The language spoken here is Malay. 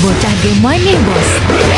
Bocah Gemanih Bos.